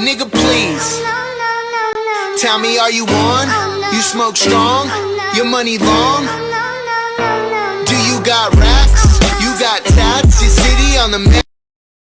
Nigga, please. Tell me, are you on? You smoke strong? Your money long? Do you got racks? You got tats? Your city on the map?